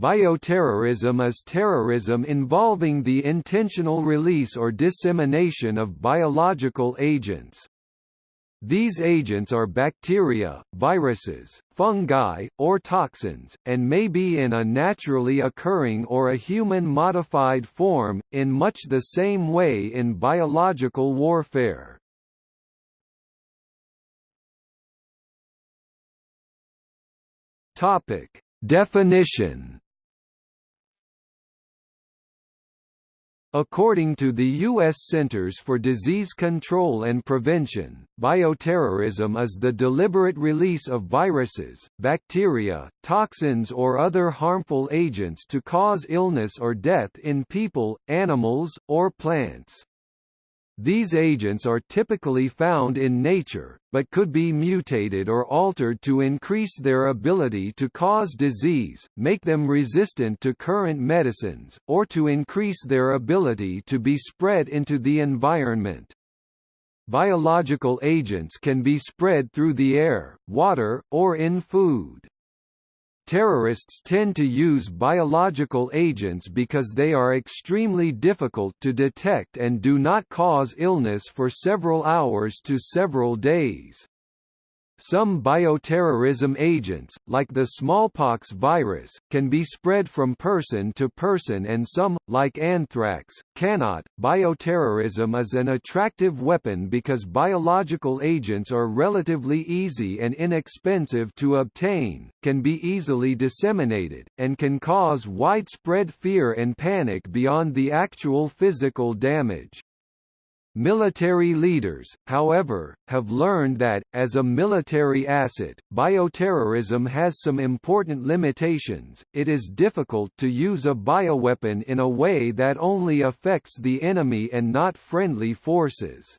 Bioterrorism is terrorism involving the intentional release or dissemination of biological agents. These agents are bacteria, viruses, fungi, or toxins, and may be in a naturally occurring or a human-modified form, in much the same way in biological warfare. Definition According to the U.S. Centers for Disease Control and Prevention, bioterrorism is the deliberate release of viruses, bacteria, toxins or other harmful agents to cause illness or death in people, animals, or plants. These agents are typically found in nature, but could be mutated or altered to increase their ability to cause disease, make them resistant to current medicines, or to increase their ability to be spread into the environment. Biological agents can be spread through the air, water, or in food. Terrorists tend to use biological agents because they are extremely difficult to detect and do not cause illness for several hours to several days. Some bioterrorism agents, like the smallpox virus, can be spread from person to person and some, like anthrax, cannot. Bioterrorism is an attractive weapon because biological agents are relatively easy and inexpensive to obtain, can be easily disseminated, and can cause widespread fear and panic beyond the actual physical damage. Military leaders, however, have learned that, as a military asset, bioterrorism has some important limitations. It is difficult to use a bioweapon in a way that only affects the enemy and not friendly forces.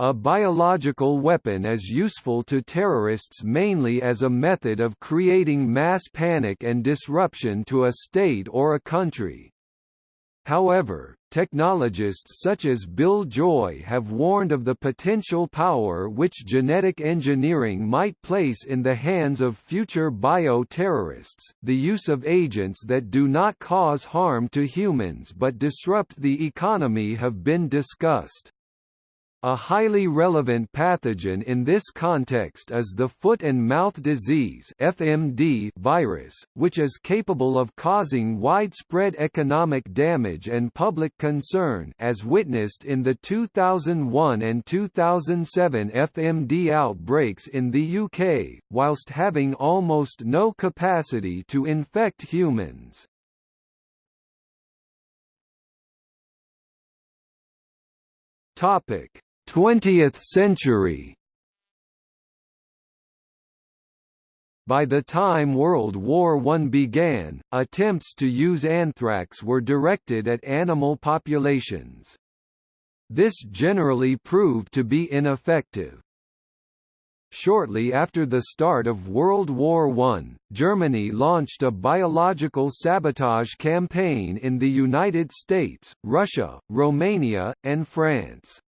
A biological weapon is useful to terrorists mainly as a method of creating mass panic and disruption to a state or a country. However, technologists such as Bill Joy have warned of the potential power which genetic engineering might place in the hands of future bio-terrorists, the use of agents that do not cause harm to humans but disrupt the economy have been discussed. A highly relevant pathogen in this context is the foot and mouth disease (FMD) virus, which is capable of causing widespread economic damage and public concern as witnessed in the 2001 and 2007 FMD outbreaks in the UK, whilst having almost no capacity to infect humans. Topic 20th century By the time World War I began, attempts to use anthrax were directed at animal populations. This generally proved to be ineffective. Shortly after the start of World War I, Germany launched a biological sabotage campaign in the United States, Russia, Romania, and France.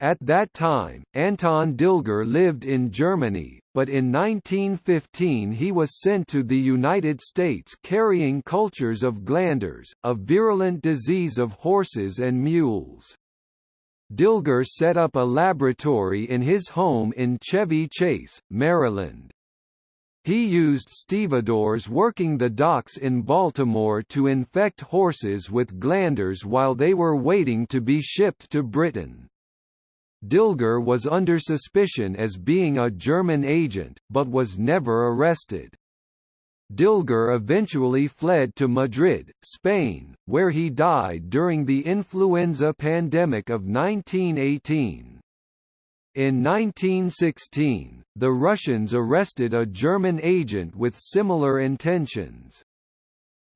At that time, Anton Dilger lived in Germany, but in 1915 he was sent to the United States carrying cultures of glanders, a virulent disease of horses and mules. Dilger set up a laboratory in his home in Chevy Chase, Maryland. He used stevedores working the docks in Baltimore to infect horses with glanders while they were waiting to be shipped to Britain. Dilger was under suspicion as being a German agent, but was never arrested. Dilger eventually fled to Madrid, Spain, where he died during the influenza pandemic of 1918. In 1916, the Russians arrested a German agent with similar intentions.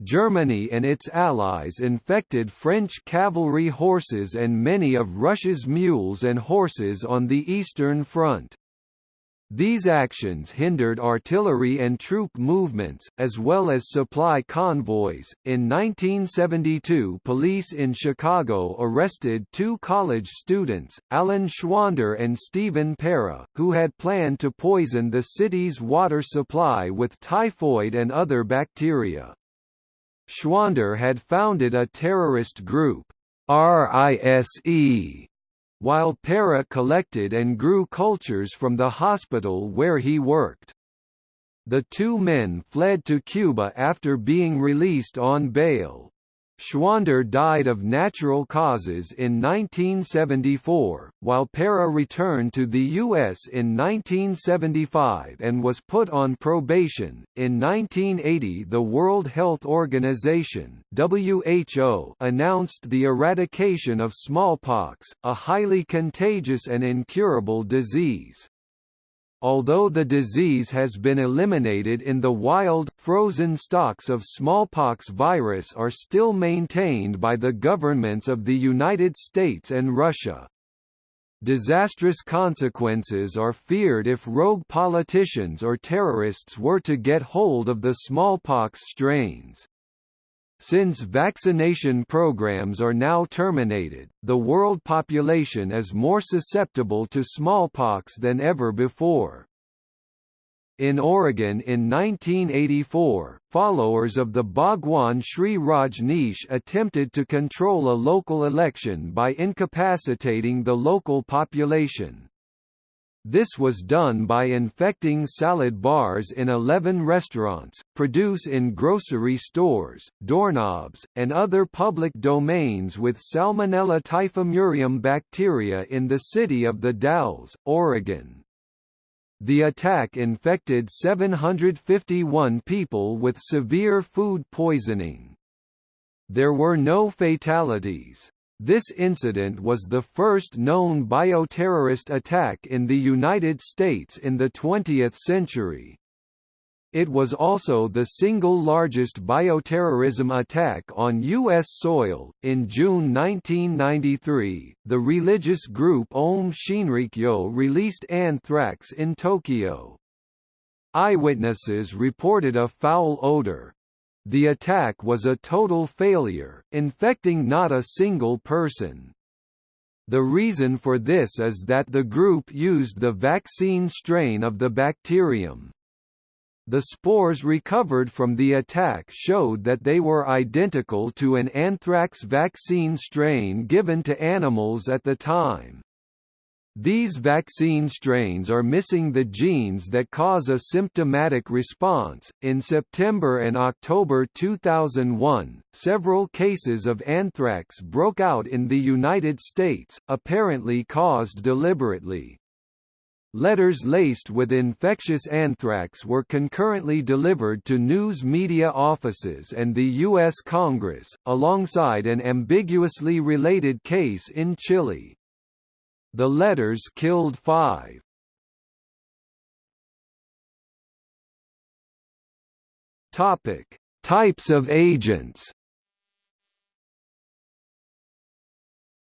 Germany and its allies infected French cavalry horses and many of Russia's mules and horses on the Eastern Front. These actions hindered artillery and troop movements, as well as supply convoys. In 1972, police in Chicago arrested two college students, Alan Schwander and Stephen Para, who had planned to poison the city's water supply with typhoid and other bacteria. Schwander had founded a terrorist group, RISE, while Para collected and grew cultures from the hospital where he worked. The two men fled to Cuba after being released on bail. Schwander died of natural causes in 1974, while Para returned to the U.S. in 1975 and was put on probation. In 1980, the World Health Organization (WHO) announced the eradication of smallpox, a highly contagious and incurable disease. Although the disease has been eliminated in the wild, frozen stocks of smallpox virus are still maintained by the governments of the United States and Russia. Disastrous consequences are feared if rogue politicians or terrorists were to get hold of the smallpox strains. Since vaccination programs are now terminated, the world population is more susceptible to smallpox than ever before. In Oregon in 1984, followers of the Bhagwan Shree Rajneesh attempted to control a local election by incapacitating the local population. This was done by infecting salad bars in 11 restaurants, produce in grocery stores, doorknobs, and other public domains with Salmonella typhimurium bacteria in the city of The Dalles, Oregon. The attack infected 751 people with severe food poisoning. There were no fatalities. This incident was the first known bioterrorist attack in the United States in the 20th century. It was also the single largest bioterrorism attack on U.S. soil. In June 1993, the religious group Om Shinrikyo released anthrax in Tokyo. Eyewitnesses reported a foul odor, the attack was a total failure, infecting not a single person. The reason for this is that the group used the vaccine strain of the bacterium. The spores recovered from the attack showed that they were identical to an anthrax vaccine strain given to animals at the time. These vaccine strains are missing the genes that cause a symptomatic response. In September and October 2001, several cases of anthrax broke out in the United States, apparently caused deliberately. Letters laced with infectious anthrax were concurrently delivered to news media offices and the U.S. Congress, alongside an ambiguously related case in Chile. The letters killed five. Topic: Types of agents.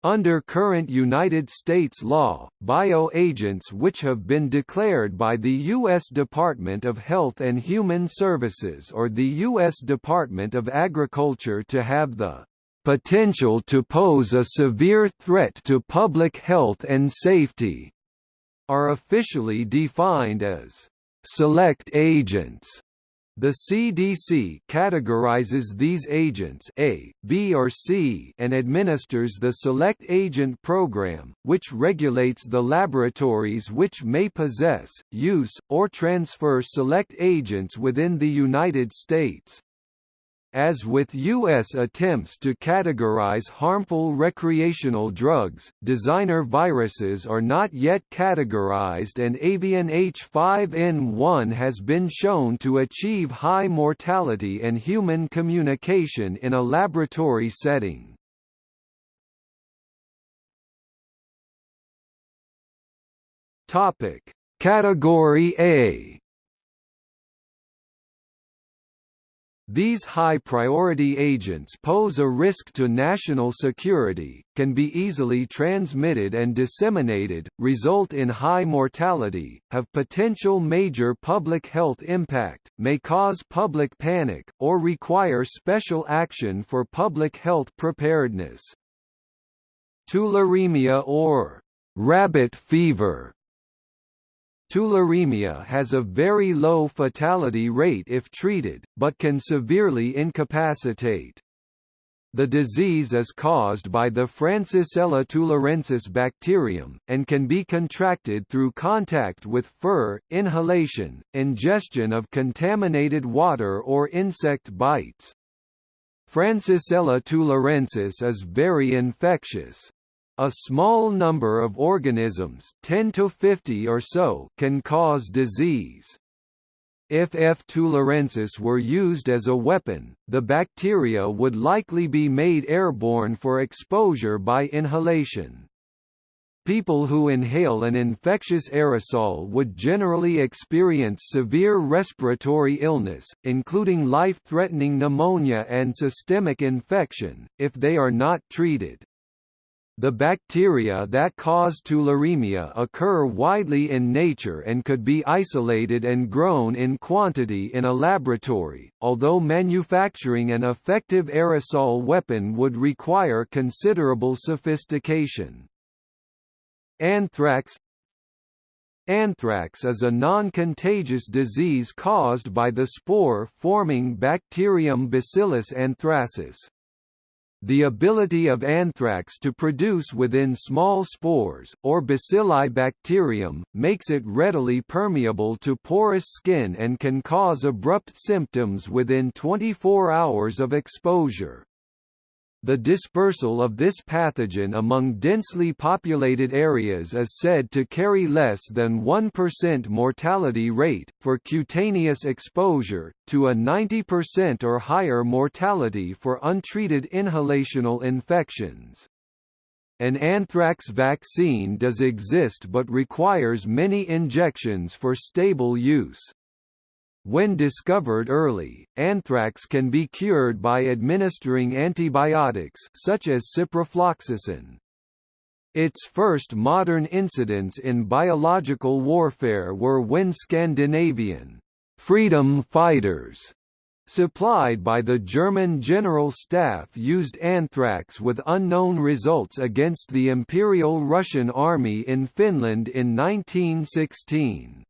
Under current United States law, bioagents which have been declared by the U.S. Department of Health and Human Services or the U.S. Department of Agriculture to have the potential to pose a severe threat to public health and safety, are officially defined as select agents. The CDC categorizes these agents A, B or C and administers the Select Agent Program, which regulates the laboratories which may possess, use, or transfer select agents within the United States. As with U.S. attempts to categorize harmful recreational drugs, designer viruses are not yet categorized and avian H5N1 has been shown to achieve high mortality and human communication in a laboratory setting. Category A These high-priority agents pose a risk to national security, can be easily transmitted and disseminated, result in high mortality, have potential major public health impact, may cause public panic, or require special action for public health preparedness. Tularemia or rabbit fever Tularemia has a very low fatality rate if treated, but can severely incapacitate. The disease is caused by the Francisella tularensis bacterium, and can be contracted through contact with fur, inhalation, ingestion of contaminated water or insect bites. Francisella tularensis is very infectious. A small number of organisms 10 to 50 or so can cause disease. If F. tularensis were used as a weapon, the bacteria would likely be made airborne for exposure by inhalation. People who inhale an infectious aerosol would generally experience severe respiratory illness, including life-threatening pneumonia and systemic infection, if they are not treated. The bacteria that cause tularemia occur widely in nature and could be isolated and grown in quantity in a laboratory, although manufacturing an effective aerosol weapon would require considerable sophistication. Anthrax Anthrax is a non-contagious disease caused by the spore-forming bacterium Bacillus anthracis. The ability of anthrax to produce within small spores, or bacilli bacterium, makes it readily permeable to porous skin and can cause abrupt symptoms within 24 hours of exposure. The dispersal of this pathogen among densely populated areas is said to carry less than 1% mortality rate, for cutaneous exposure, to a 90% or higher mortality for untreated inhalational infections. An anthrax vaccine does exist but requires many injections for stable use. When discovered early, anthrax can be cured by administering antibiotics such as ciprofloxacin. Its first modern incidents in biological warfare were when Scandinavian freedom fighters supplied by the German General Staff used anthrax with unknown results against the Imperial Russian Army in Finland in 1916.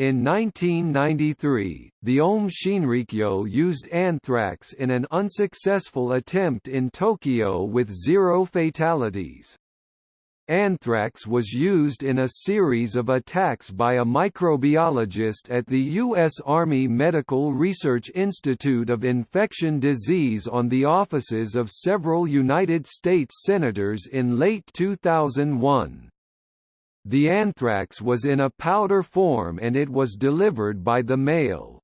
In 1993, the Aum Shinrikyo used anthrax in an unsuccessful attempt in Tokyo with zero fatalities. Anthrax was used in a series of attacks by a microbiologist at the U.S. Army Medical Research Institute of Infection Disease on the offices of several United States senators in late 2001. The anthrax was in a powder form and it was delivered by the mail.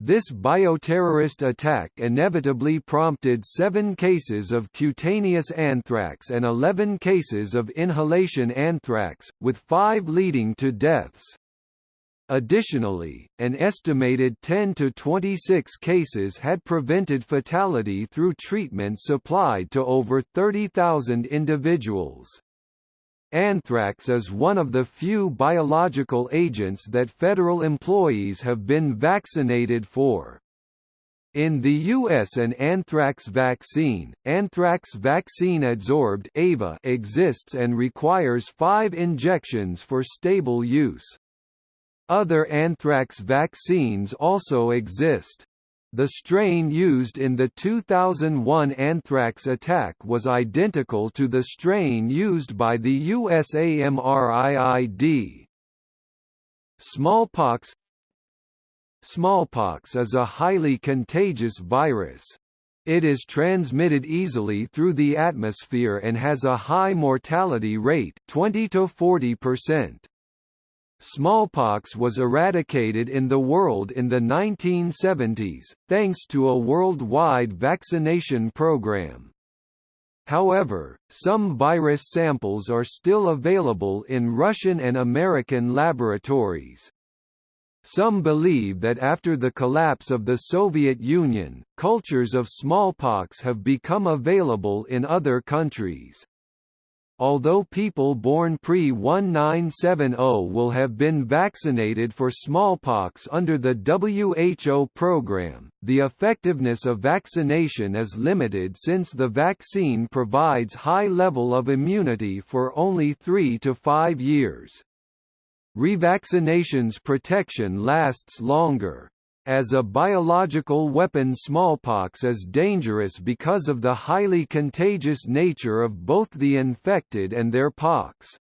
This bioterrorist attack inevitably prompted seven cases of cutaneous anthrax and 11 cases of inhalation anthrax, with five leading to deaths. Additionally, an estimated 10 to 26 cases had prevented fatality through treatment supplied to over 30,000 individuals. Anthrax is one of the few biological agents that federal employees have been vaccinated for. In the U.S. an anthrax vaccine, anthrax vaccine adsorbed AVA exists and requires five injections for stable use. Other anthrax vaccines also exist. The strain used in the 2001 anthrax attack was identical to the strain used by the USAMRIID. Smallpox Smallpox is a highly contagious virus. It is transmitted easily through the atmosphere and has a high mortality rate 20 to 40%. Smallpox was eradicated in the world in the 1970s, thanks to a worldwide vaccination program. However, some virus samples are still available in Russian and American laboratories. Some believe that after the collapse of the Soviet Union, cultures of smallpox have become available in other countries. Although people born pre-1970 will have been vaccinated for smallpox under the WHO program, the effectiveness of vaccination is limited since the vaccine provides high level of immunity for only 3 to 5 years. Revaccination's protection lasts longer. As a biological weapon smallpox is dangerous because of the highly contagious nature of both the infected and their pox.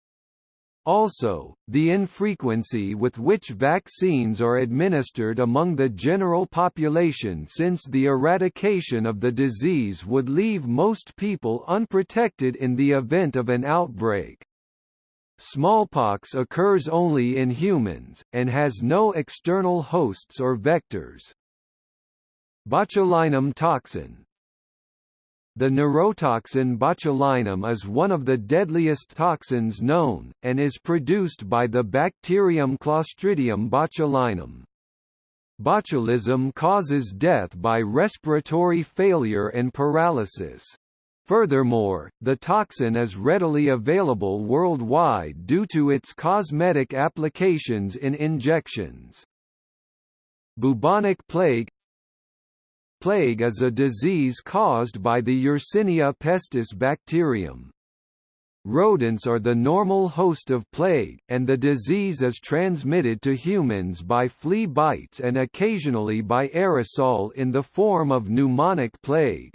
Also, the infrequency with which vaccines are administered among the general population since the eradication of the disease would leave most people unprotected in the event of an outbreak. Smallpox occurs only in humans, and has no external hosts or vectors. Botulinum toxin The neurotoxin botulinum is one of the deadliest toxins known, and is produced by the bacterium Clostridium botulinum. Botulism causes death by respiratory failure and paralysis. Furthermore, the toxin is readily available worldwide due to its cosmetic applications in injections. Bubonic plague Plague is a disease caused by the Yersinia pestis bacterium. Rodents are the normal host of plague, and the disease is transmitted to humans by flea bites and occasionally by aerosol in the form of pneumonic plague.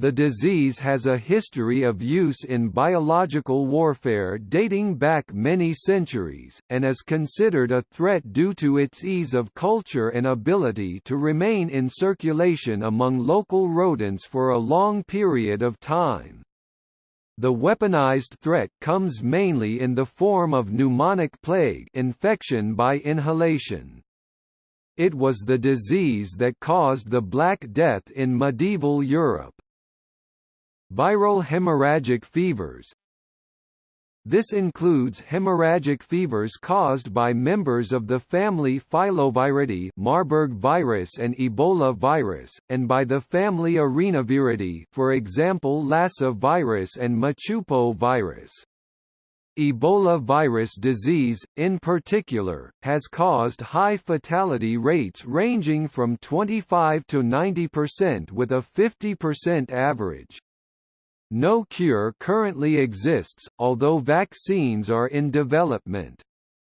The disease has a history of use in biological warfare dating back many centuries, and is considered a threat due to its ease of culture and ability to remain in circulation among local rodents for a long period of time. The weaponized threat comes mainly in the form of pneumonic plague infection by inhalation. It was the disease that caused the Black Death in medieval Europe. Viral hemorrhagic fevers This includes hemorrhagic fevers caused by members of the family Filoviridae Marburg virus and Ebola virus, and by the family Arenaviridae for example Lassa virus and Machupo virus. Ebola virus disease, in particular, has caused high fatality rates ranging from 25 to 90% with a 50% average. No cure currently exists, although vaccines are in development.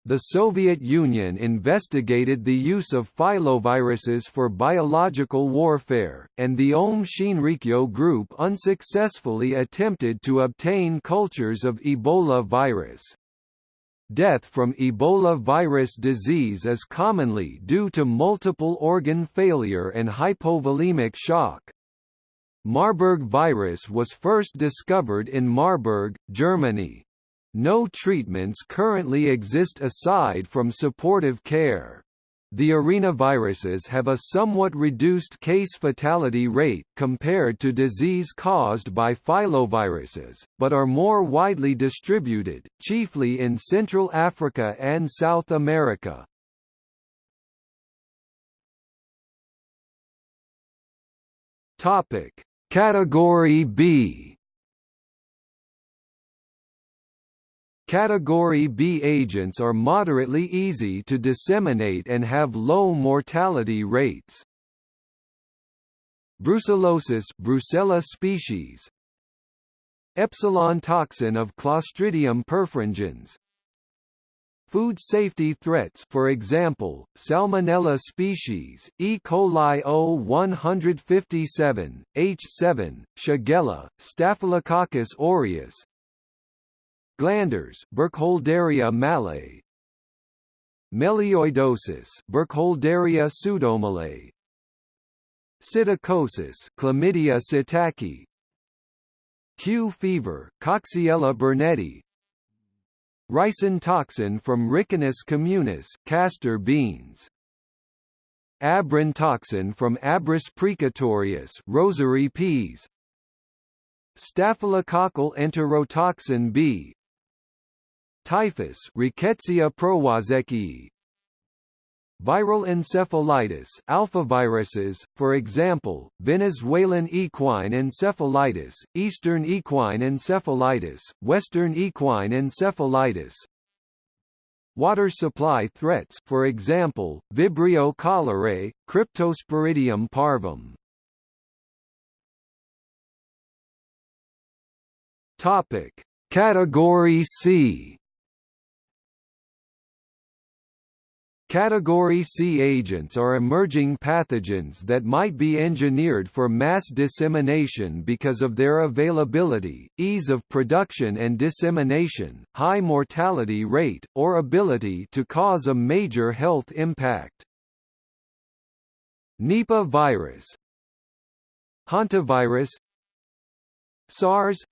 The Soviet Union investigated the use of filoviruses for biological warfare, and the Aum Shinrikyo group unsuccessfully attempted to obtain cultures of Ebola virus. Death from Ebola virus disease is commonly due to multiple organ failure and hypovolemic shock. Marburg virus was first discovered in Marburg, Germany. No treatments currently exist aside from supportive care. The arenaviruses have a somewhat reduced case fatality rate compared to disease caused by filoviruses, but are more widely distributed, chiefly in Central Africa and South America. Topic: Category B. Category B agents are moderately easy to disseminate and have low mortality rates. Brucellosis Brucella species. Epsilon toxin of Clostridium perfringens Food safety threats. For example, Salmonella species, E. coli O157, H7, Shigella, Staphylococcus aureus. Glanders Burkholderia malae Melioidosis Burkholderia pseudomalae. Psittacosis Chlamydia psittaci Q fever Coxiella burnetii Ricin toxin from Ricinus communis castor beans. Abrin toxin from Abris precatorius rosary peas. Staphylococcal enterotoxin B. Typhus Rickettsia prowazekii Viral encephalitis alphaviruses, for example, Venezuelan equine encephalitis, Eastern equine encephalitis, Western equine encephalitis, Water supply threats for example, Vibrio cholerae, Cryptosporidium parvum. Topic: Category C Category C agents are emerging pathogens that might be engineered for mass dissemination because of their availability, ease of production and dissemination, high mortality rate, or ability to cause a major health impact. Nipah virus. Hantavirus. SARS.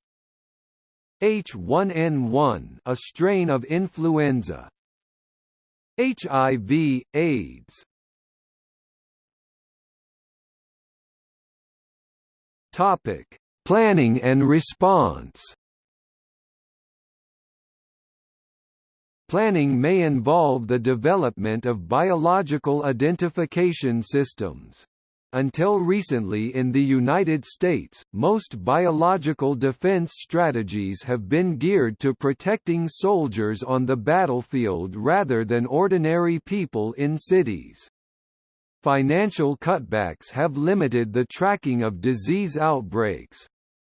H1N1 a strain of influenza HIV, AIDS Topic: Planning and response. Planning may involve the development of biological identification systems. Until recently in the United States, most biological defense strategies have been geared to protecting soldiers on the battlefield rather than ordinary people in cities. Financial cutbacks have limited the tracking of disease outbreaks.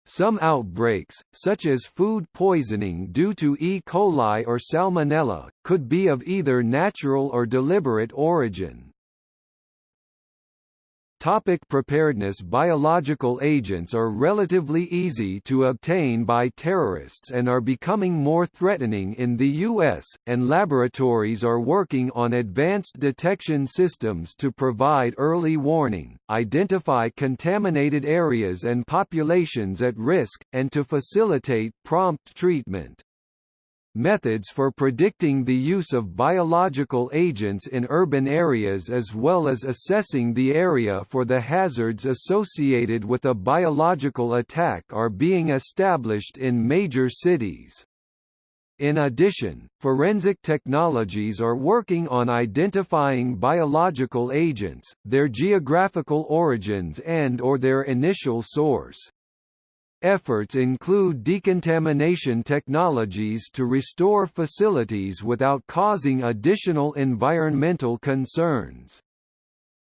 Some outbreaks, such as food poisoning due to E. coli or Salmonella, could be of either natural or deliberate origin. Topic preparedness Biological agents are relatively easy to obtain by terrorists and are becoming more threatening in the U.S., and laboratories are working on advanced detection systems to provide early warning, identify contaminated areas and populations at risk, and to facilitate prompt treatment. Methods for predicting the use of biological agents in urban areas as well as assessing the area for the hazards associated with a biological attack are being established in major cities. In addition, forensic technologies are working on identifying biological agents, their geographical origins and or their initial source. Efforts include decontamination technologies to restore facilities without causing additional environmental concerns.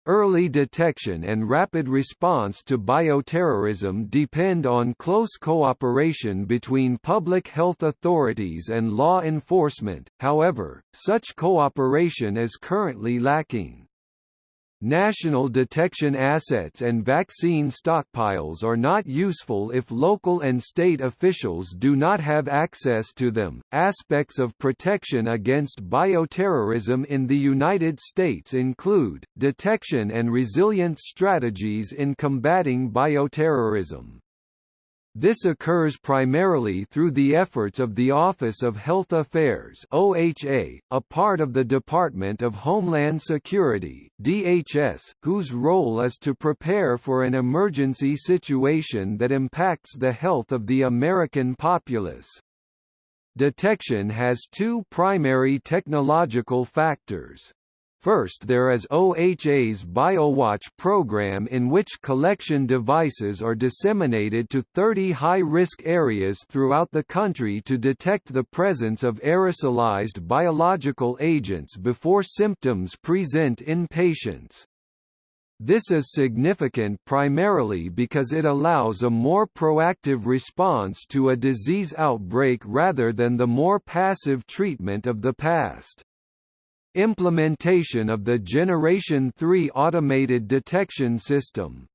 Early detection and rapid response to bioterrorism depend on close cooperation between public health authorities and law enforcement, however, such cooperation is currently lacking. National detection assets and vaccine stockpiles are not useful if local and state officials do not have access to them. Aspects of protection against bioterrorism in the United States include detection and resilience strategies in combating bioterrorism. This occurs primarily through the efforts of the Office of Health Affairs OHA, a part of the Department of Homeland Security DHS, whose role is to prepare for an emergency situation that impacts the health of the American populace. Detection has two primary technological factors. First there is OHA's BioWatch program in which collection devices are disseminated to 30 high-risk areas throughout the country to detect the presence of aerosolized biological agents before symptoms present in patients. This is significant primarily because it allows a more proactive response to a disease outbreak rather than the more passive treatment of the past. Implementation of the Generation 3 automated detection system.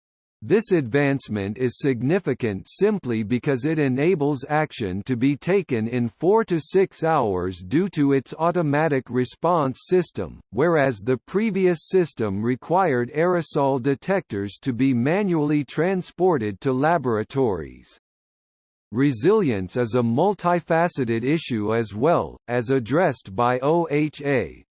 This advancement is significant simply because it enables action to be taken in 4 to 6 hours due to its automatic response system, whereas the previous system required aerosol detectors to be manually transported to laboratories. Resilience is a multifaceted issue as well, as addressed by OHA,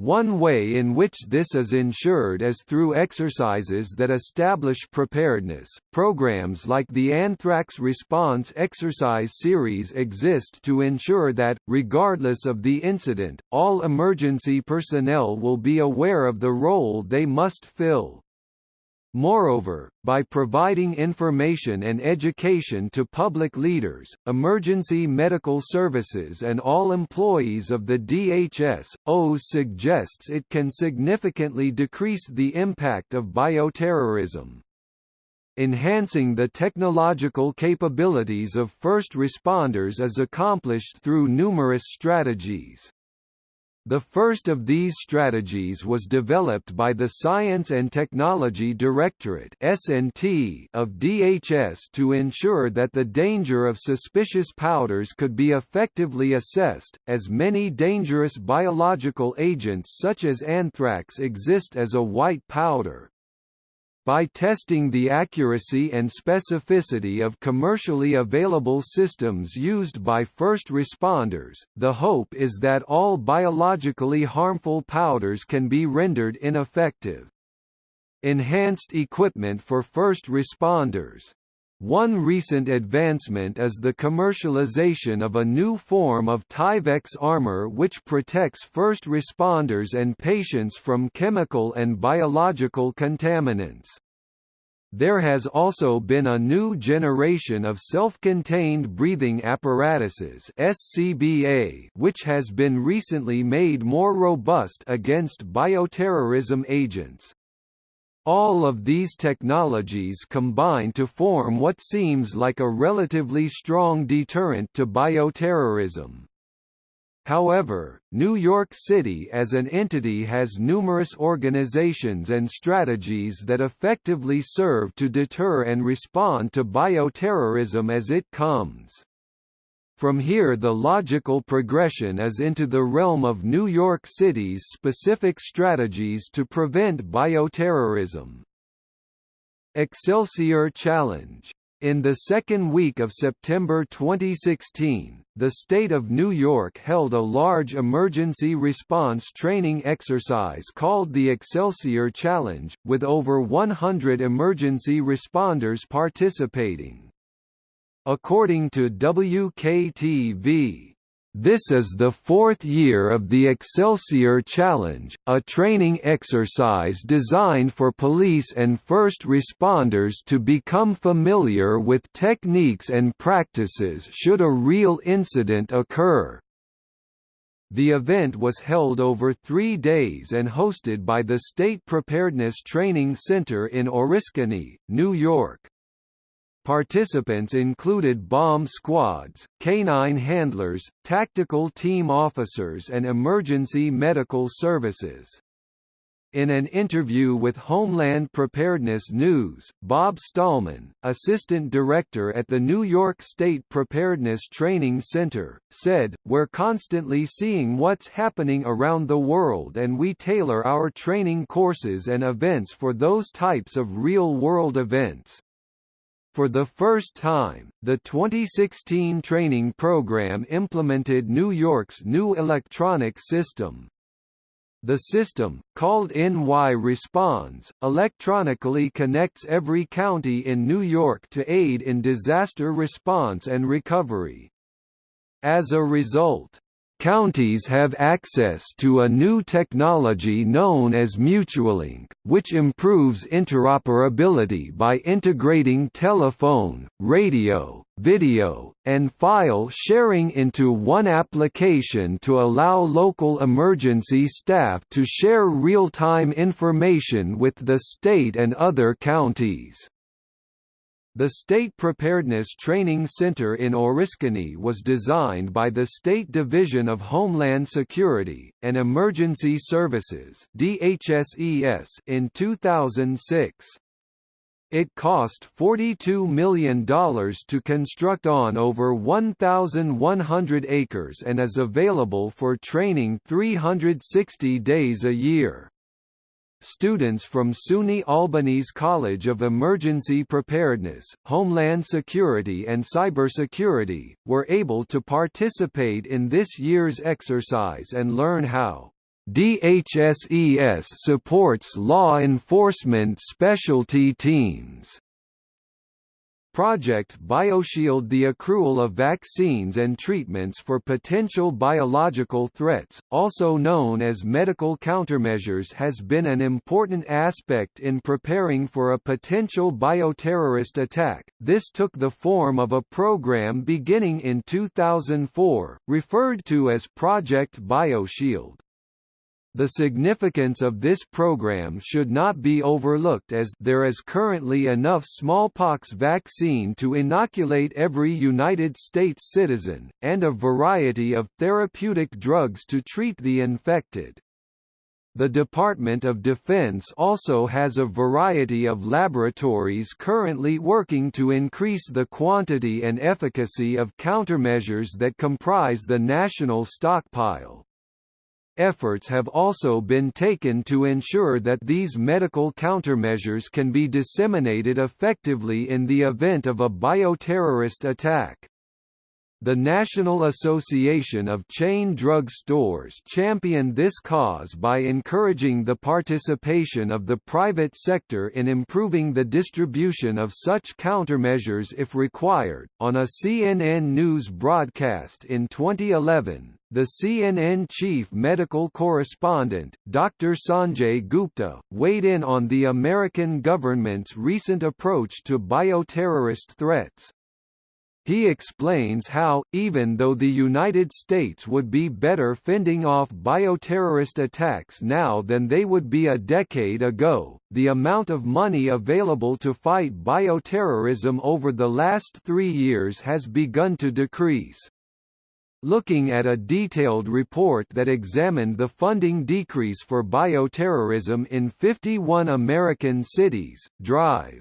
one way in which this is ensured is through exercises that establish preparedness. Programs like the Anthrax Response Exercise Series exist to ensure that, regardless of the incident, all emergency personnel will be aware of the role they must fill. Moreover, by providing information and education to public leaders, emergency medical services and all employees of the DHS, OHS suggests it can significantly decrease the impact of bioterrorism. Enhancing the technological capabilities of first responders is accomplished through numerous strategies. The first of these strategies was developed by the Science and Technology Directorate (S&T) of DHS to ensure that the danger of suspicious powders could be effectively assessed, as many dangerous biological agents such as anthrax exist as a white powder. By testing the accuracy and specificity of commercially available systems used by first responders, the hope is that all biologically harmful powders can be rendered ineffective. Enhanced equipment for first responders one recent advancement is the commercialization of a new form of Tyvek armor which protects first responders and patients from chemical and biological contaminants. There has also been a new generation of self-contained breathing apparatuses SCBA which has been recently made more robust against bioterrorism agents. All of these technologies combine to form what seems like a relatively strong deterrent to bioterrorism. However, New York City as an entity has numerous organizations and strategies that effectively serve to deter and respond to bioterrorism as it comes. From here the logical progression is into the realm of New York City's specific strategies to prevent bioterrorism. Excelsior Challenge in the second week of September 2016, the state of New York held a large emergency response training exercise called the Excelsior Challenge, with over 100 emergency responders participating. According to WKTV, this is the fourth year of the Excelsior Challenge, a training exercise designed for police and first responders to become familiar with techniques and practices should a real incident occur. The event was held over three days and hosted by the State Preparedness Training Center in Oriskany, New York. Participants included bomb squads, canine handlers, tactical team officers and emergency medical services. In an interview with Homeland Preparedness News, Bob Stallman, assistant director at the New York State Preparedness Training Center, said, We're constantly seeing what's happening around the world and we tailor our training courses and events for those types of real-world events. For the first time, the 2016 training program implemented New York's new electronic system. The system, called NY Responds, electronically connects every county in New York to aid in disaster response and recovery. As a result, Counties have access to a new technology known as Mutualink, which improves interoperability by integrating telephone, radio, video, and file sharing into one application to allow local emergency staff to share real-time information with the state and other counties. The State Preparedness Training Center in Oriskany was designed by the State Division of Homeland Security, and Emergency Services in 2006. It cost $42 million to construct on over 1,100 acres and is available for training 360 days a year. Students from SUNY Albany's College of Emergency Preparedness, Homeland Security and Cybersecurity, were able to participate in this year's exercise and learn how DHSES supports law enforcement specialty teams. Project BioShield The accrual of vaccines and treatments for potential biological threats, also known as medical countermeasures has been an important aspect in preparing for a potential bioterrorist attack. This took the form of a program beginning in 2004, referred to as Project BioShield. The significance of this program should not be overlooked as there is currently enough smallpox vaccine to inoculate every United States citizen, and a variety of therapeutic drugs to treat the infected. The Department of Defense also has a variety of laboratories currently working to increase the quantity and efficacy of countermeasures that comprise the national stockpile. Efforts have also been taken to ensure that these medical countermeasures can be disseminated effectively in the event of a bioterrorist attack. The National Association of Chain Drug Stores championed this cause by encouraging the participation of the private sector in improving the distribution of such countermeasures if required. On a CNN News broadcast in 2011, the CNN chief medical correspondent, Dr. Sanjay Gupta, weighed in on the American government's recent approach to bioterrorist threats. He explains how, even though the United States would be better fending off bioterrorist attacks now than they would be a decade ago, the amount of money available to fight bioterrorism over the last three years has begun to decrease. Looking at a detailed report that examined the funding decrease for bioterrorism in 51 American cities, Drive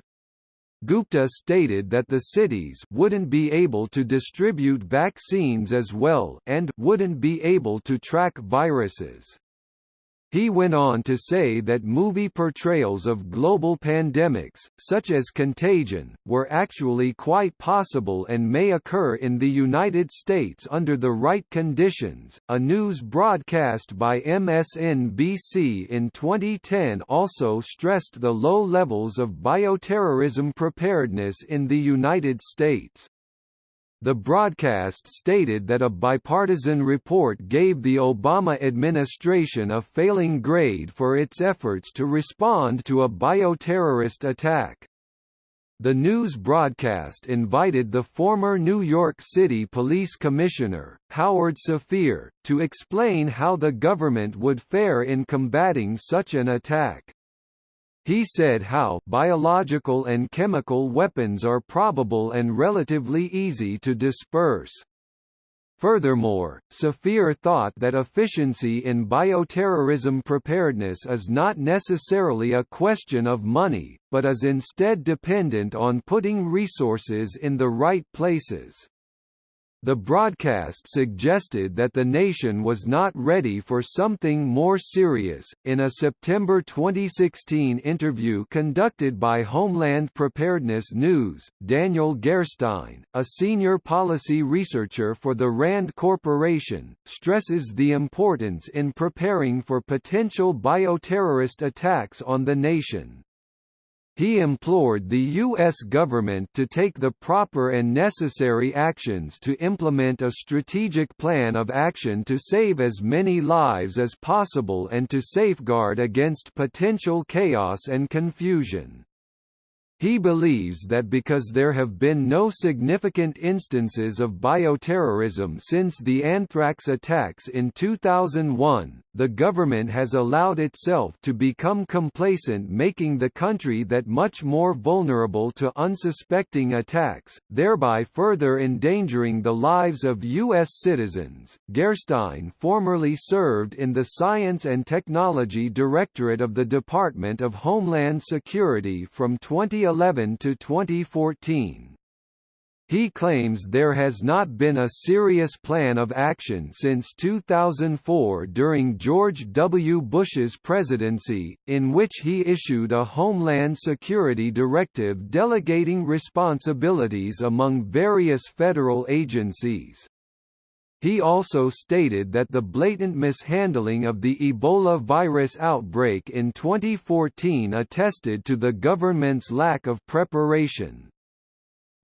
Gupta stated that the cities wouldn't be able to distribute vaccines as well and wouldn't be able to track viruses. He went on to say that movie portrayals of global pandemics, such as Contagion, were actually quite possible and may occur in the United States under the right conditions. A news broadcast by MSNBC in 2010 also stressed the low levels of bioterrorism preparedness in the United States. The broadcast stated that a bipartisan report gave the Obama administration a failing grade for its efforts to respond to a bioterrorist attack. The news broadcast invited the former New York City Police Commissioner, Howard Safir, to explain how the government would fare in combating such an attack. He said how biological and chemical weapons are probable and relatively easy to disperse. Furthermore, Safir thought that efficiency in bioterrorism preparedness is not necessarily a question of money, but is instead dependent on putting resources in the right places. The broadcast suggested that the nation was not ready for something more serious. In a September 2016 interview conducted by Homeland Preparedness News, Daniel Gerstein, a senior policy researcher for the RAND Corporation, stresses the importance in preparing for potential bioterrorist attacks on the nation. He implored the U.S. government to take the proper and necessary actions to implement a strategic plan of action to save as many lives as possible and to safeguard against potential chaos and confusion. He believes that because there have been no significant instances of bioterrorism since the anthrax attacks in 2001, the government has allowed itself to become complacent making the country that much more vulnerable to unsuspecting attacks, thereby further endangering the lives of U.S. citizens. Gerstein formerly served in the Science and Technology Directorate of the Department of Homeland Security from 2011 to 2014. He claims there has not been a serious plan of action since 2004 during George W. Bush's presidency, in which he issued a Homeland Security directive delegating responsibilities among various federal agencies. He also stated that the blatant mishandling of the Ebola virus outbreak in 2014 attested to the government's lack of preparation.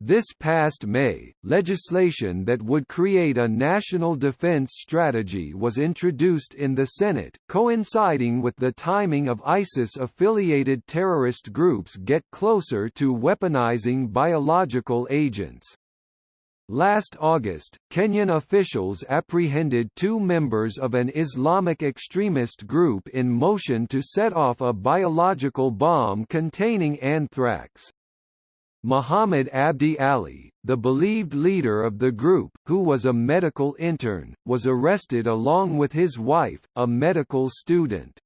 This past May, legislation that would create a national defense strategy was introduced in the Senate, coinciding with the timing of ISIS-affiliated terrorist groups get closer to weaponizing biological agents. Last August, Kenyan officials apprehended two members of an Islamic extremist group in motion to set off a biological bomb containing anthrax. Muhammad Abdi Ali, the believed leader of the group, who was a medical intern, was arrested along with his wife, a medical student.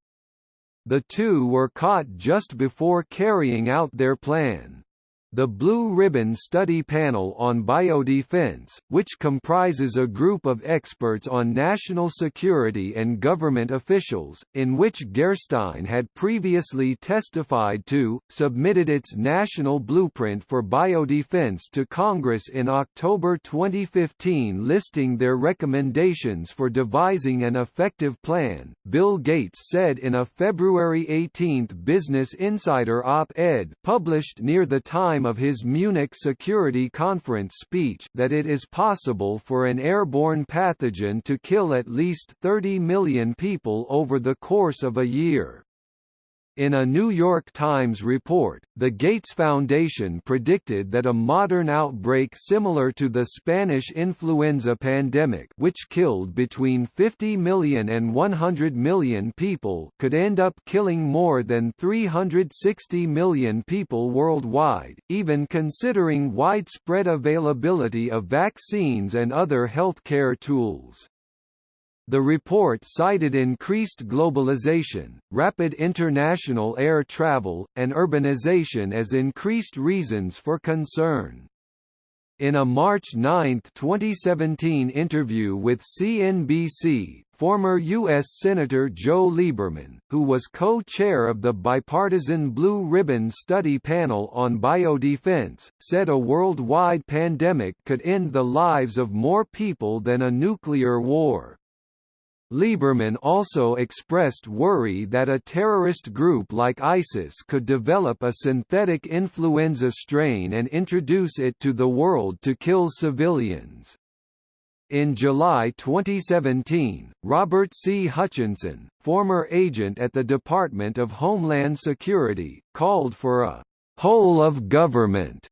The two were caught just before carrying out their plan. The Blue Ribbon Study Panel on Biodefense, which comprises a group of experts on national security and government officials, in which Gerstein had previously testified to, submitted its national blueprint for biodefense to Congress in October 2015 listing their recommendations for devising an effective plan, Bill Gates said in a February 18 Business Insider op-ed published near the time time of his Munich Security Conference speech that it is possible for an airborne pathogen to kill at least 30 million people over the course of a year. In a New York Times report, the Gates Foundation predicted that a modern outbreak similar to the Spanish influenza pandemic which killed between 50 million and 100 million people could end up killing more than 360 million people worldwide, even considering widespread availability of vaccines and other healthcare tools. The report cited increased globalization, rapid international air travel, and urbanization as increased reasons for concern. In a March 9, 2017 interview with CNBC, former U.S. Senator Joe Lieberman, who was co-chair of the bipartisan Blue Ribbon Study Panel on Biodefense, said a worldwide pandemic could end the lives of more people than a nuclear war. Lieberman also expressed worry that a terrorist group like ISIS could develop a synthetic influenza strain and introduce it to the world to kill civilians. In July 2017, Robert C. Hutchinson, former agent at the Department of Homeland Security, called for a whole of government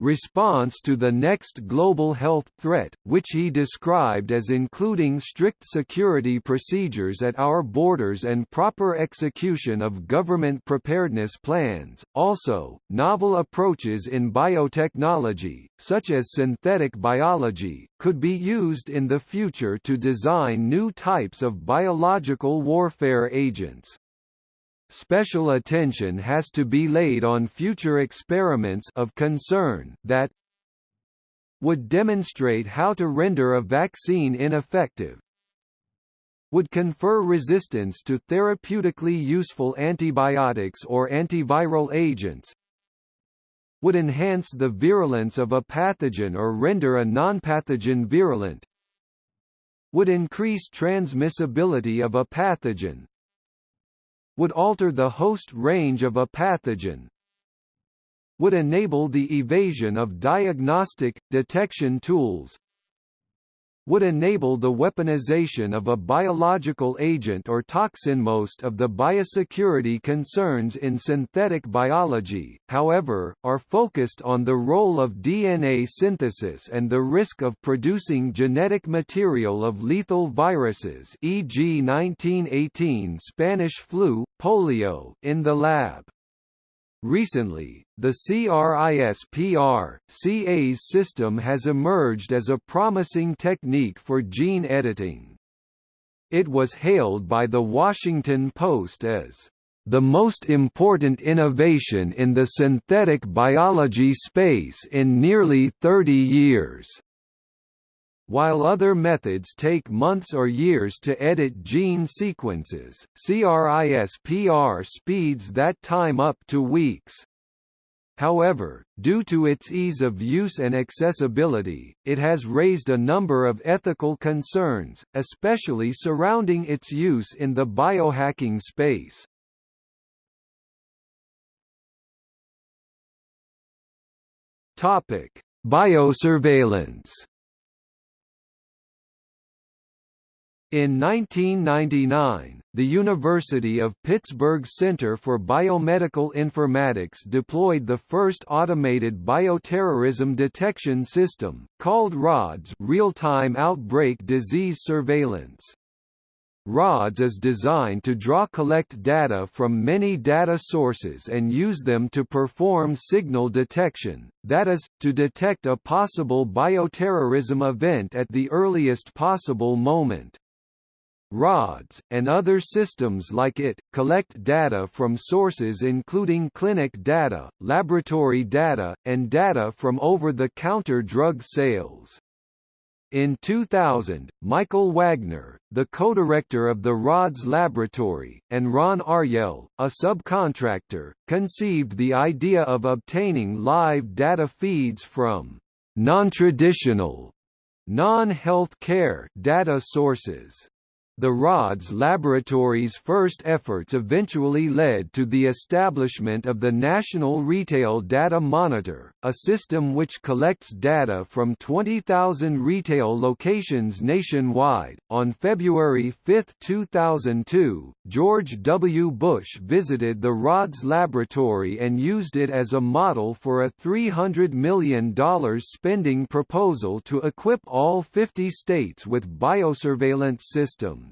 response to the next global health threat, which he described as including strict security procedures at our borders and proper execution of government preparedness plans. Also, novel approaches in biotechnology, such as synthetic biology, could be used in the future to design new types of biological warfare agents. Special attention has to be laid on future experiments of concern that would demonstrate how to render a vaccine ineffective, would confer resistance to therapeutically useful antibiotics or antiviral agents, would enhance the virulence of a pathogen or render a nonpathogen virulent, would increase transmissibility of a pathogen, would alter the host range of a pathogen, would enable the evasion of diagnostic, detection tools, would enable the weaponization of a biological agent or toxin. Most of the biosecurity concerns in synthetic biology, however, are focused on the role of DNA synthesis and the risk of producing genetic material of lethal viruses e.g. 1918 Spanish flu, polio in the lab. Recently, the CRISPR-Cas system has emerged as a promising technique for gene editing. It was hailed by The Washington Post as the most important innovation in the synthetic biology space in nearly 30 years. While other methods take months or years to edit gene sequences, CRISPR speeds that time up to weeks. However, due to its ease of use and accessibility, it has raised a number of ethical concerns, especially surrounding its use in the biohacking space. Topic: Biosurveillance In 1999, the University of Pittsburgh Center for Biomedical Informatics deployed the first automated bioterrorism detection system, called RODS Real-Time Outbreak Disease Surveillance. RODS is designed to draw collect data from many data sources and use them to perform signal detection, that is, to detect a possible bioterrorism event at the earliest possible moment. RODS, and other systems like it, collect data from sources including clinic data, laboratory data, and data from over-the-counter drug sales. In 2000, Michael Wagner, the co-director of the RODS laboratory, and Ron Aryel, a subcontractor, conceived the idea of obtaining live data feeds from non-traditional, non-health care data sources. The RODS laboratory's first efforts eventually led to the establishment of the National Retail Data Monitor, a system which collects data from 20,000 retail locations nationwide. On February 5, 2002, George W. Bush visited the RODS laboratory and used it as a model for a $300 million spending proposal to equip all 50 states with biosurveillance systems.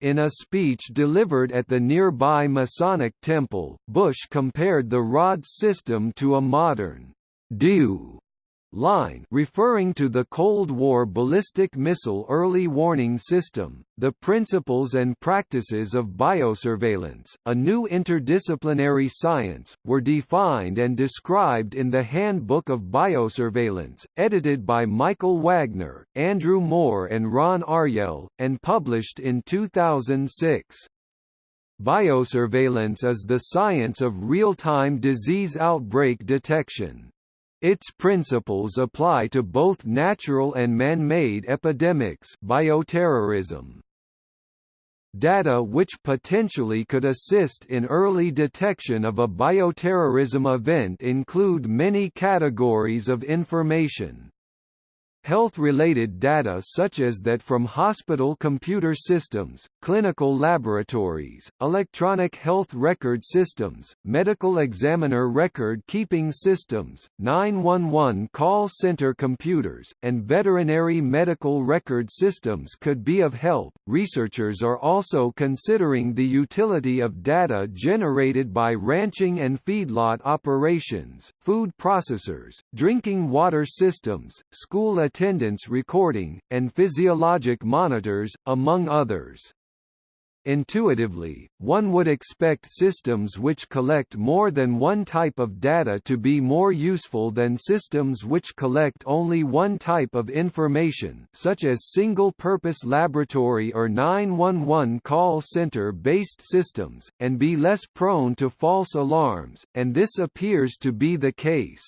In a speech delivered at the nearby Masonic Temple, Bush compared the Rod system to a modern DEW line referring to the Cold War ballistic missile early warning system, the principles and practices of biosurveillance, a new interdisciplinary science, were defined and described in the Handbook of Biosurveillance, edited by Michael Wagner, Andrew Moore and Ron Aryel, and published in 2006. Biosurveillance is the science of real-time disease outbreak detection. Its principles apply to both natural and man-made epidemics bioterrorism. Data which potentially could assist in early detection of a bioterrorism event include many categories of information. Health-related data such as that from hospital computer systems, clinical laboratories, electronic health record systems, medical examiner record-keeping systems, 911 call center computers, and veterinary medical record systems could be of help. Researchers are also considering the utility of data generated by ranching and feedlot operations, food processors, drinking water systems, school attendance recording, and physiologic monitors, among others. Intuitively, one would expect systems which collect more than one type of data to be more useful than systems which collect only one type of information such as single-purpose laboratory or 911 call center-based systems, and be less prone to false alarms, and this appears to be the case.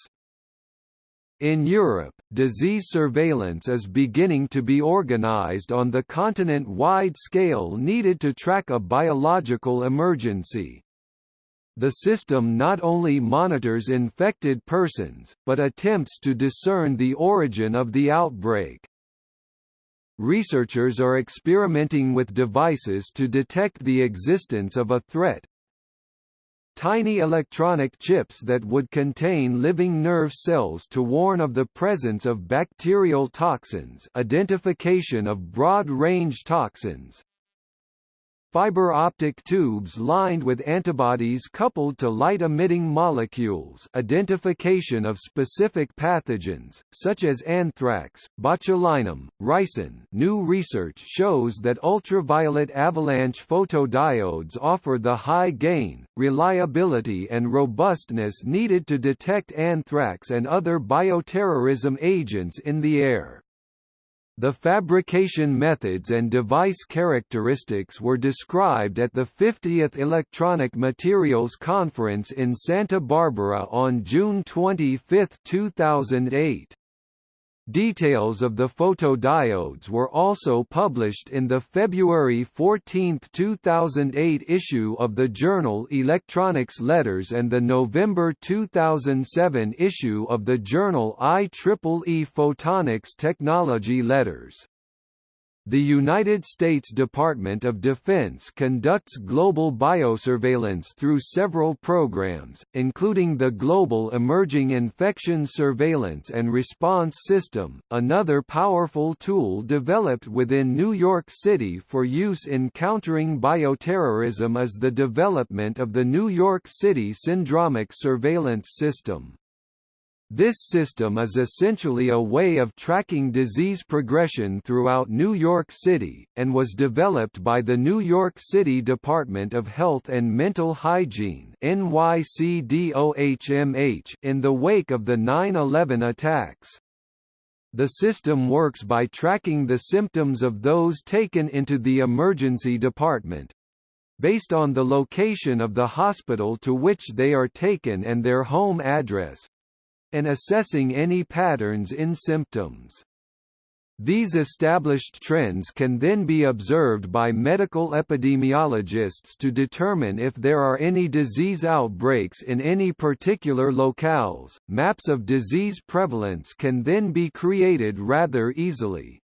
In Europe, disease surveillance is beginning to be organized on the continent-wide scale needed to track a biological emergency. The system not only monitors infected persons, but attempts to discern the origin of the outbreak. Researchers are experimenting with devices to detect the existence of a threat, tiny electronic chips that would contain living nerve cells to warn of the presence of bacterial toxins identification of broad-range toxins, Fiber optic tubes lined with antibodies coupled to light-emitting molecules identification of specific pathogens, such as anthrax, botulinum, ricin new research shows that ultraviolet avalanche photodiodes offer the high gain, reliability and robustness needed to detect anthrax and other bioterrorism agents in the air. The fabrication methods and device characteristics were described at the 50th Electronic Materials Conference in Santa Barbara on June 25, 2008. Details of the photodiodes were also published in the February 14, 2008 issue of the journal Electronics Letters and the November 2007 issue of the journal IEEE Photonics Technology Letters. The United States Department of Defense conducts global biosurveillance through several programs, including the Global Emerging Infection Surveillance and Response System, another powerful tool developed within New York City for use in countering bioterrorism is the development of the New York City Syndromic Surveillance System. This system is essentially a way of tracking disease progression throughout New York City, and was developed by the New York City Department of Health and Mental Hygiene in the wake of the 9-11 attacks. The system works by tracking the symptoms of those taken into the emergency department, based on the location of the hospital to which they are taken and their home address, and assessing any patterns in symptoms. These established trends can then be observed by medical epidemiologists to determine if there are any disease outbreaks in any particular locales. Maps of disease prevalence can then be created rather easily.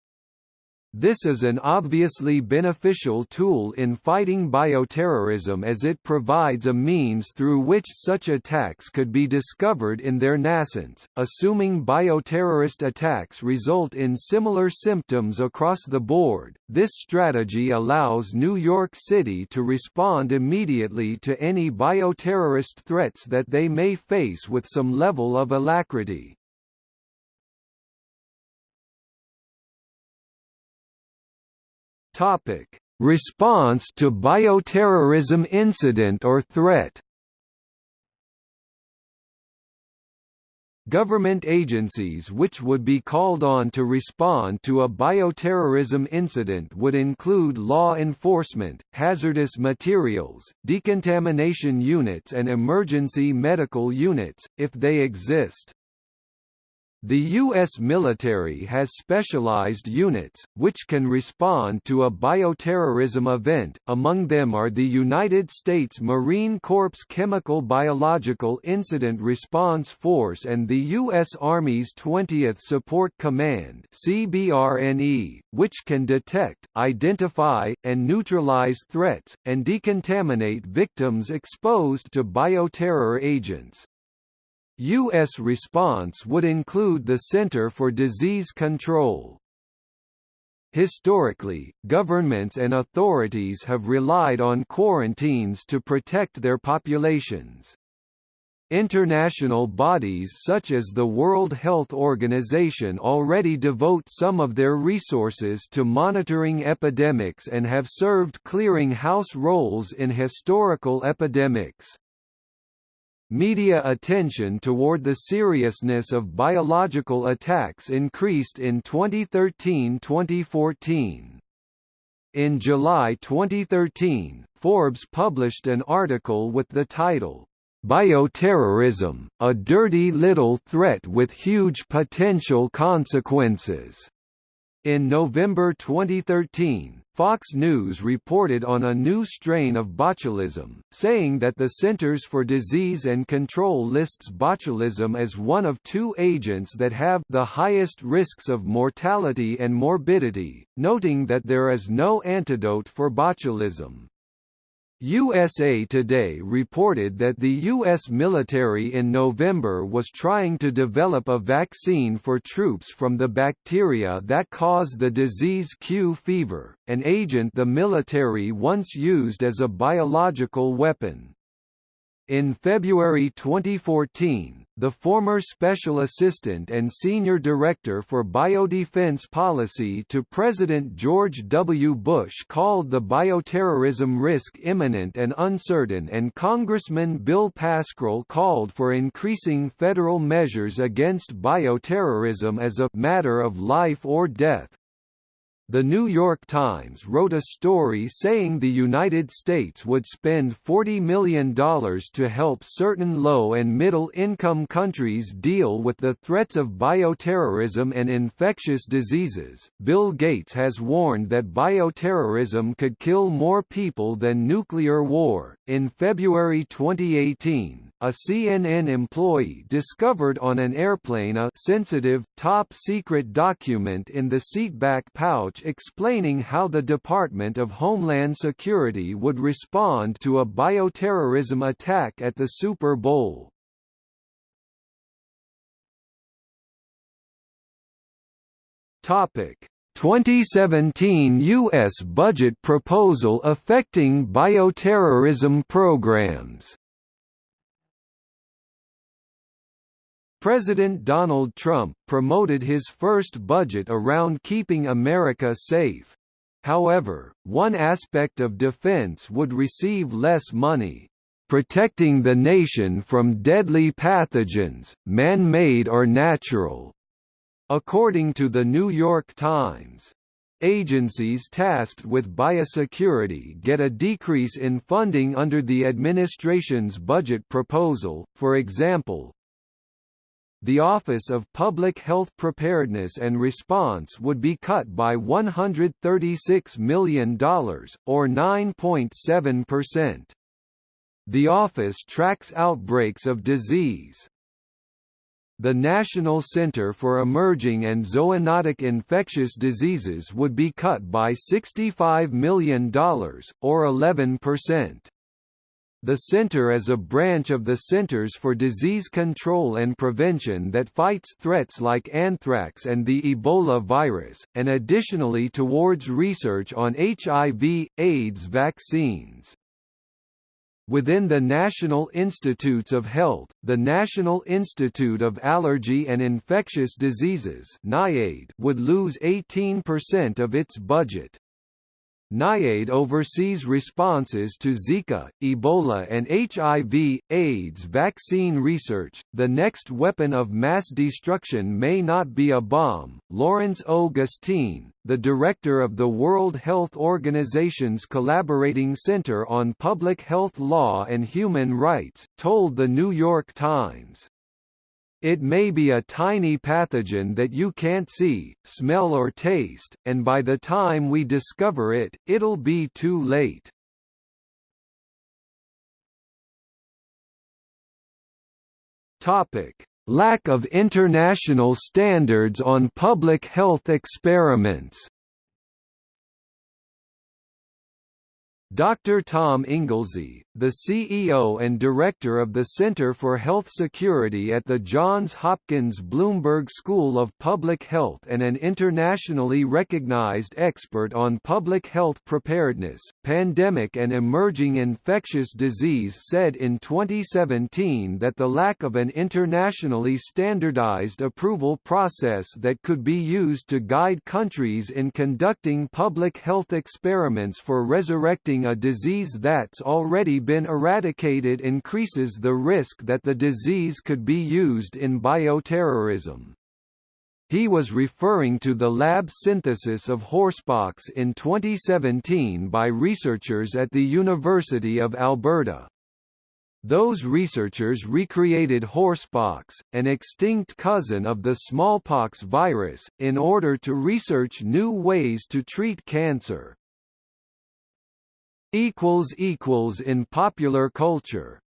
This is an obviously beneficial tool in fighting bioterrorism as it provides a means through which such attacks could be discovered in their nascence, assuming bioterrorist attacks result in similar symptoms across the board. This strategy allows New York City to respond immediately to any bioterrorist threats that they may face with some level of alacrity. Topic: Response to bioterrorism incident or threat. Government agencies which would be called on to respond to a bioterrorism incident would include law enforcement, hazardous materials, decontamination units and emergency medical units, if they exist. The U.S. military has specialized units, which can respond to a bioterrorism event, among them are the United States Marine Corps Chemical Biological Incident Response Force and the U.S. Army's 20th Support Command CBRNE, which can detect, identify, and neutralize threats, and decontaminate victims exposed to bioterror agents. U.S. response would include the Center for Disease Control. Historically, governments and authorities have relied on quarantines to protect their populations. International bodies such as the World Health Organization already devote some of their resources to monitoring epidemics and have served clearing house roles in historical epidemics. Media attention toward the seriousness of biological attacks increased in 2013-2014. In July 2013, Forbes published an article with the title, Bioterrorism, a dirty little threat with huge potential consequences. In November 2013, Fox News reported on a new strain of botulism, saying that the Centers for Disease and Control lists botulism as one of two agents that have the highest risks of mortality and morbidity, noting that there is no antidote for botulism. USA Today reported that the U.S. military in November was trying to develop a vaccine for troops from the bacteria that cause the disease Q fever, an agent the military once used as a biological weapon. In February 2014, the former Special Assistant and Senior Director for Biodefense Policy to President George W. Bush called the bioterrorism risk imminent and uncertain and Congressman Bill Pascrell called for increasing federal measures against bioterrorism as a matter of life or death. The New York Times wrote a story saying the United States would spend $40 million to help certain low- and middle-income countries deal with the threats of bioterrorism and infectious diseases. Bill Gates has warned that bioterrorism could kill more people than nuclear war. In February 2018, a CNN employee discovered on an airplane a sensitive, top-secret document in the seatback pouch explaining how the Department of Homeland Security would respond to a bioterrorism attack at the Super Bowl. Topic 2017 U.S. budget proposal affecting bioterrorism programs President Donald Trump promoted his first budget around keeping America safe. However, one aspect of defense would receive less money. Protecting the nation from deadly pathogens, man-made or natural, According to the New York Times, agencies tasked with biosecurity get a decrease in funding under the administration's budget proposal, for example, the Office of Public Health Preparedness and Response would be cut by $136 million, or 9.7%. The office tracks outbreaks of disease, the National Center for Emerging and Zoonotic Infectious Diseases would be cut by $65 million, or 11%. The center is a branch of the Centers for Disease Control and Prevention that fights threats like anthrax and the Ebola virus, and additionally towards research on HIV, AIDS vaccines. Within the National Institutes of Health, the National Institute of Allergy and Infectious Diseases would lose 18% of its budget. NIAID oversees responses to Zika, Ebola and HIV, AIDS vaccine research. The next weapon of mass destruction may not be a bomb. Lawrence O. Gostin, the director of the World Health Organization's Collaborating Center on Public Health Law and Human Rights, told the New York Times. It may be a tiny pathogen that you can't see, smell or taste, and by the time we discover it, it'll be too late. Topic: Lack of international standards on public health experiments Dr. Tom Inglesby, the CEO and director of the Center for Health Security at the Johns Hopkins Bloomberg School of Public Health and an internationally recognized expert on public health preparedness, pandemic and emerging infectious disease said in 2017 that the lack of an internationally standardized approval process that could be used to guide countries in conducting public health experiments for resurrecting a disease that's already been eradicated increases the risk that the disease could be used in bioterrorism. He was referring to the lab synthesis of horsepox in 2017 by researchers at the University of Alberta. Those researchers recreated horsepox, an extinct cousin of the smallpox virus, in order to research new ways to treat cancer equals equals in popular culture